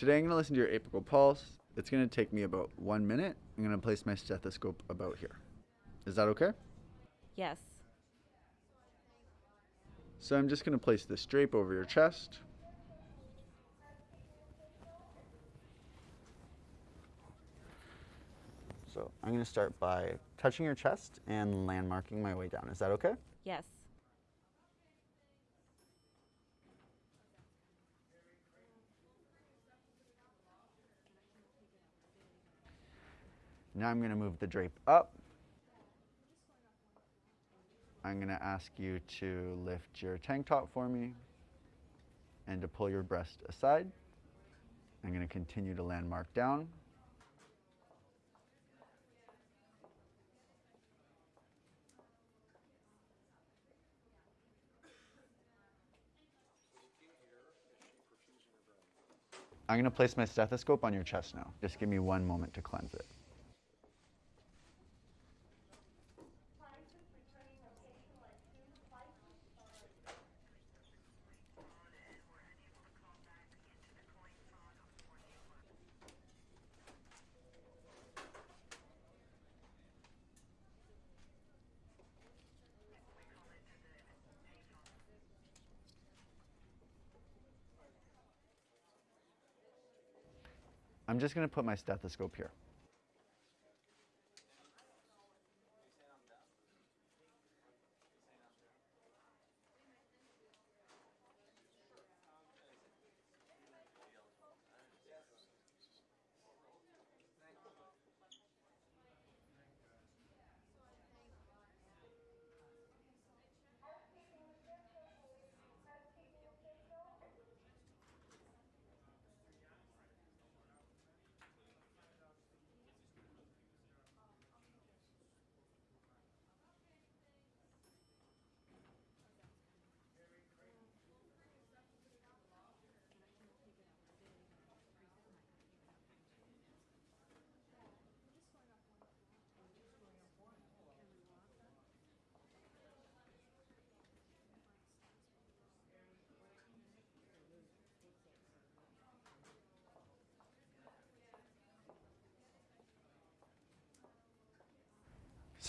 Today I'm going to listen to your apical pulse. It's going to take me about one minute. I'm going to place my stethoscope about here. Is that okay? Yes. So I'm just going to place this drape over your chest. So I'm going to start by touching your chest and landmarking my way down. Is that okay? Yes. Now I'm going to move the drape up. I'm going to ask you to lift your tank top for me and to pull your breast aside. I'm going to continue to landmark down. I'm going to place my stethoscope on your chest now. Just give me one moment to cleanse it. I'm just going to put my stethoscope here.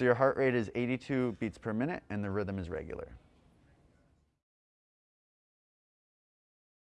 So your heart rate is 82 beats per minute and the rhythm is regular.